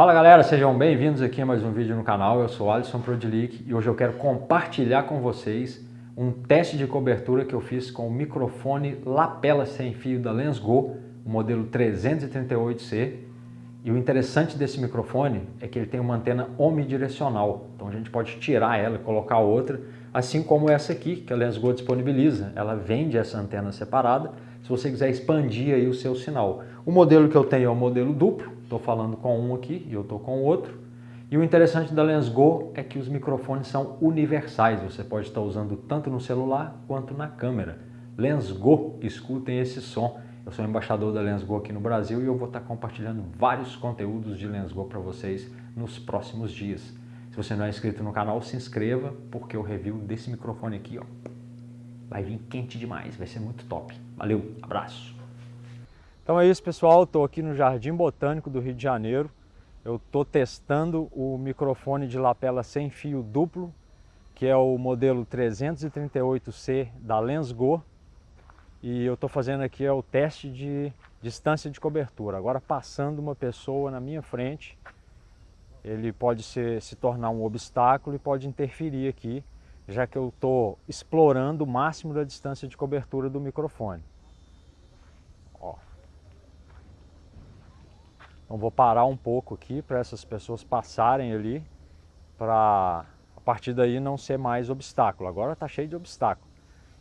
Fala galera, sejam bem-vindos aqui a mais um vídeo no canal. Eu sou Alisson Prodilic e hoje eu quero compartilhar com vocês um teste de cobertura que eu fiz com o microfone lapela sem fio da Lensgo, o modelo 338C. E o interessante desse microfone é que ele tem uma antena omnidirecional, então a gente pode tirar ela e colocar outra, assim como essa aqui que a Lensgo disponibiliza. Ela vende essa antena separada, se você quiser expandir aí o seu sinal. O modelo que eu tenho é o modelo duplo, Estou falando com um aqui e eu estou com o outro. E o interessante da Lensgo é que os microfones são universais. Você pode estar usando tanto no celular quanto na câmera. Lensgo, escutem esse som. Eu sou embaixador da Lensgo aqui no Brasil e eu vou estar compartilhando vários conteúdos de Lensgo para vocês nos próximos dias. Se você não é inscrito no canal, se inscreva, porque o review desse microfone aqui ó, vai vir quente demais, vai ser muito top. Valeu, abraço! Então é isso pessoal, estou aqui no Jardim Botânico do Rio de Janeiro. Eu estou testando o microfone de lapela sem fio duplo, que é o modelo 338C da Lensgo. E eu estou fazendo aqui é o teste de distância de cobertura. Agora passando uma pessoa na minha frente, ele pode ser, se tornar um obstáculo e pode interferir aqui, já que eu estou explorando o máximo da distância de cobertura do microfone. Então vou parar um pouco aqui para essas pessoas passarem ali, para a partir daí não ser mais obstáculo. Agora está cheio de obstáculo.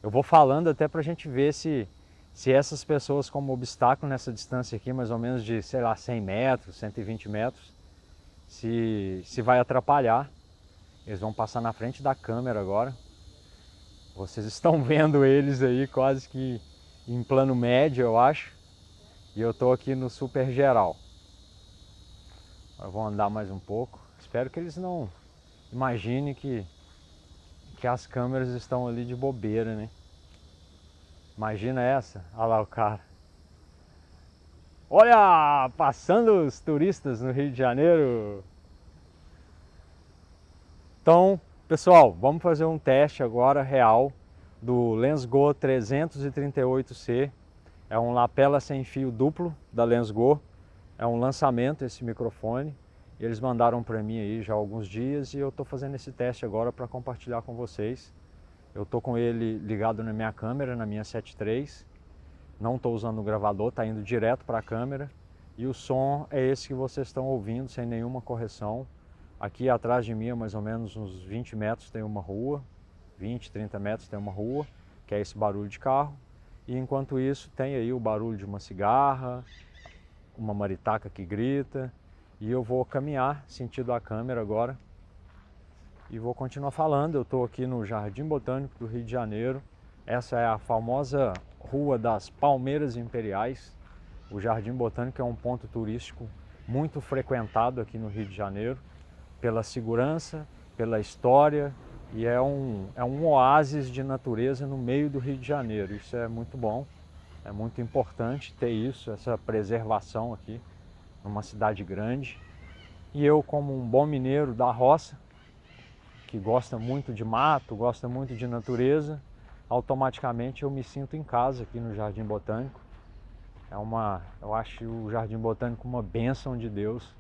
Eu vou falando até para a gente ver se, se essas pessoas como obstáculo nessa distância aqui, mais ou menos de, sei lá, 100 metros, 120 metros, se, se vai atrapalhar. Eles vão passar na frente da câmera agora. Vocês estão vendo eles aí quase que em plano médio, eu acho. E eu estou aqui no super geral. Eu vou andar mais um pouco. Espero que eles não imaginem que, que as câmeras estão ali de bobeira, né? Imagina essa. Olha lá o cara. Olha, passando os turistas no Rio de Janeiro. Então, pessoal, vamos fazer um teste agora real do Lensgo 338C. É um lapela sem fio duplo da Lensgo. É um lançamento esse microfone. Eles mandaram para mim aí já há alguns dias e eu estou fazendo esse teste agora para compartilhar com vocês. Eu estou com ele ligado na minha câmera, na minha 7.3. Não estou usando o gravador, está indo direto para a câmera. E o som é esse que vocês estão ouvindo, sem nenhuma correção. Aqui atrás de mim, mais ou menos uns 20 metros, tem uma rua. 20, 30 metros tem uma rua, que é esse barulho de carro. E enquanto isso, tem aí o barulho de uma cigarra, uma maritaca que grita e eu vou caminhar sentido a câmera agora e vou continuar falando. Eu estou aqui no Jardim Botânico do Rio de Janeiro. Essa é a famosa Rua das Palmeiras Imperiais. O Jardim Botânico é um ponto turístico muito frequentado aqui no Rio de Janeiro pela segurança, pela história e é um, é um oásis de natureza no meio do Rio de Janeiro. Isso é muito bom. É muito importante ter isso, essa preservação aqui numa cidade grande. E eu, como um bom mineiro da roça, que gosta muito de mato, gosta muito de natureza, automaticamente eu me sinto em casa aqui no Jardim Botânico. É uma, eu acho o Jardim Botânico uma bênção de Deus,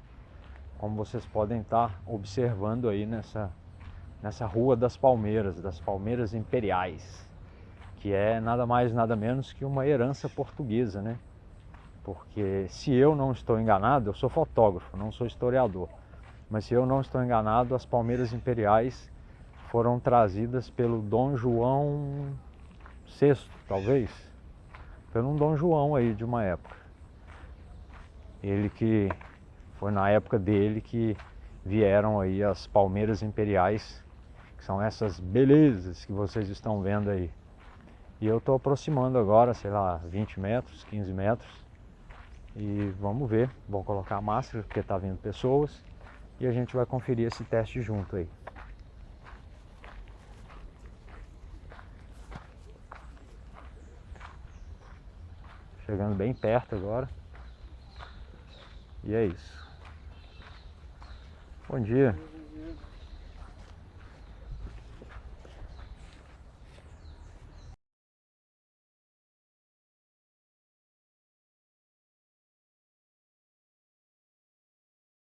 como vocês podem estar observando aí nessa, nessa Rua das Palmeiras, das Palmeiras Imperiais que é nada mais nada menos que uma herança portuguesa, né? Porque se eu não estou enganado, eu sou fotógrafo, não sou historiador, mas se eu não estou enganado, as palmeiras imperiais foram trazidas pelo Dom João VI, talvez, pelo um Dom João aí de uma época. Ele que foi na época dele que vieram aí as palmeiras imperiais, que são essas belezas que vocês estão vendo aí. E eu estou aproximando agora, sei lá, 20 metros, 15 metros. E vamos ver, vou colocar a máscara porque está vindo pessoas. E a gente vai conferir esse teste junto aí. Chegando bem perto agora. E é isso. Bom dia.